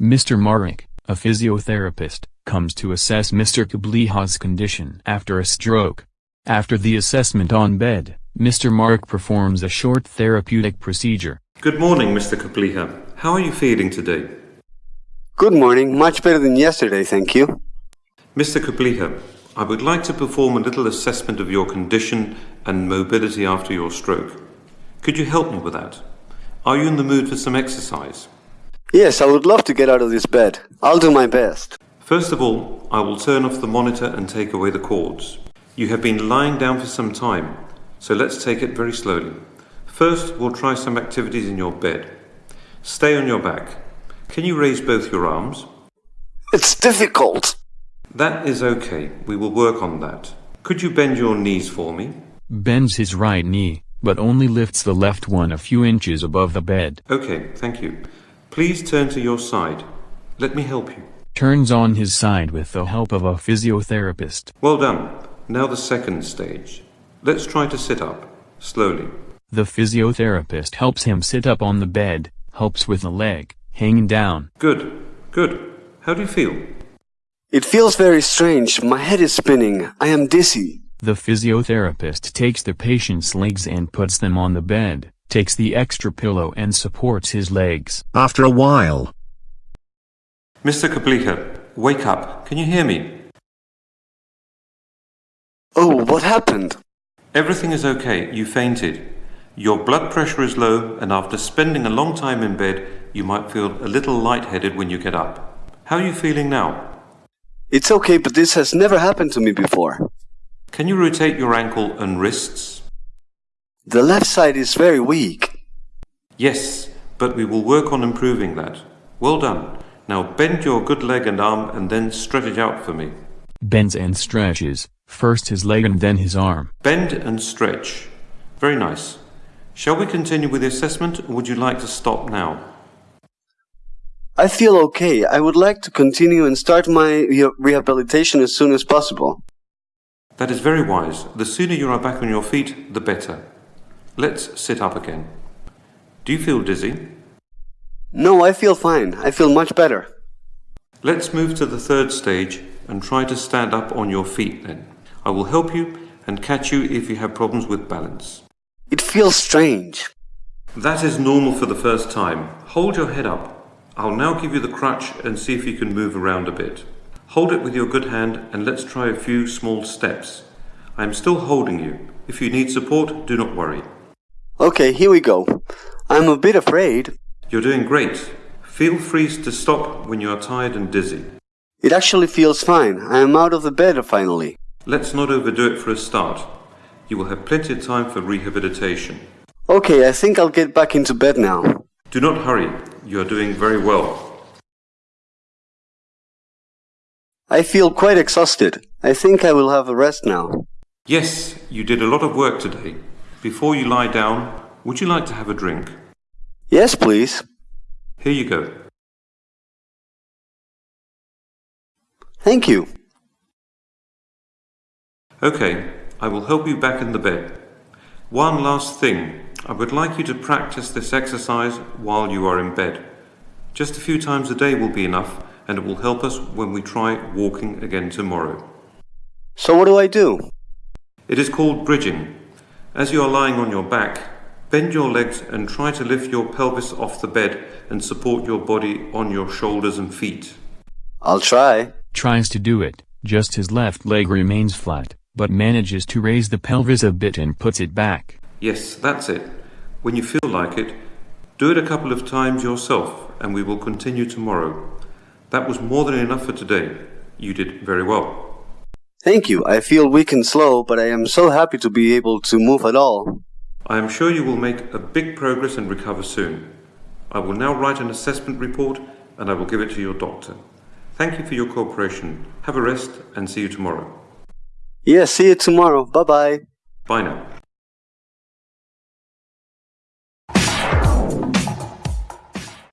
Mr. Marek, a physiotherapist, comes to assess Mr. Kapliha's condition after a stroke. After the assessment on bed, Mr. Marek performs a short therapeutic procedure. Good morning, Mr. Kapliha. How are you feeling today? Good morning, much better than yesterday, thank you. Mr. Kapliha, I would like to perform a little assessment of your condition and mobility after your stroke. Could you help me with that? Are you in the mood for some exercise? Yes, I would love to get out of this bed. I'll do my best. First of all, I will turn off the monitor and take away the cords. You have been lying down for some time, so let's take it very slowly. First, we'll try some activities in your bed. Stay on your back. Can you raise both your arms? It's difficult. That is okay. We will work on that. Could you bend your knees for me? Bends his right knee, but only lifts the left one a few inches above the bed. Okay, thank you. Please turn to your side. Let me help you. Turns on his side with the help of a physiotherapist. Well done. Now the second stage. Let's try to sit up, slowly. The physiotherapist helps him sit up on the bed, helps with the leg, hanging down. Good, good. How do you feel? It feels very strange. My head is spinning. I am dizzy. The physiotherapist takes the patient's legs and puts them on the bed, takes the extra pillow and supports his legs. After a while, Mr. Kapliha, wake up. Can you hear me? Oh, what happened? Everything is okay. You fainted. Your blood pressure is low, and after spending a long time in bed, you might feel a little lightheaded when you get up. How are you feeling now? It's okay, but this has never happened to me before. Can you rotate your ankle and wrists? The left side is very weak. Yes, but we will work on improving that. Well done. Now bend your good leg and arm and then stretch it out for me. Bends and stretches, first his leg and then his arm. Bend and stretch. Very nice. Shall we continue with the assessment or would you like to stop now? I feel okay. I would like to continue and start my re- rehabilitation as soon as possible. That is very wise. The sooner you are back on your feet, the better. Let's sit up again. Do you feel dizzy? No, I feel fine. I feel much better. Let's move to the third stage and try to stand up on your feet then. I will help you and catch you if you have problems with balance. It feels strange. That is normal for the first time. Hold your head up. I'll now give you the crutch and see if you can move around a bit. Hold it with your good hand and let's try a few small steps. I am still holding you. If you need support, do not worry. Okay, here we go. I'm a bit afraid. You're doing great. Feel free to stop when you are tired and dizzy. It actually feels fine. I am out of the bed finally. Let's not overdo it for a start. You will have plenty of time for rehabilitation. Okay, I think I'll get back into bed now. Do not hurry. You are doing very well. I feel quite exhausted. I think I will have a rest now. Yes, you did a lot of work today. Before you lie down, would you like to have a drink? Yes, please. Here you go. Thank you. Okay, I will help you back in the bed. One last thing. I would like you to practice this exercise while you are in bed. Just a few times a day will be enough and it will help us when we try walking again tomorrow. So what do I do? It is called bridging. As you are lying on your back, bend your legs and try to lift your pelvis off the bed and support your body on your shoulders and feet. I'll try. Tries to do it, just his left leg remains flat, but manages to raise the pelvis a bit and puts it back. Yes, that's it. When you feel like it, do it a couple of times yourself and we will continue tomorrow. That was more than enough for today. You did very well. Thank you. I feel weak and slow, but I am so happy to be able to move at all. I am sure you will make a big progress and recover soon. I will now write an assessment report and I will give it to your doctor. Thank you for your cooperation. Have a rest and see you tomorrow. Yes, see you tomorrow. Bye bye. Bye now.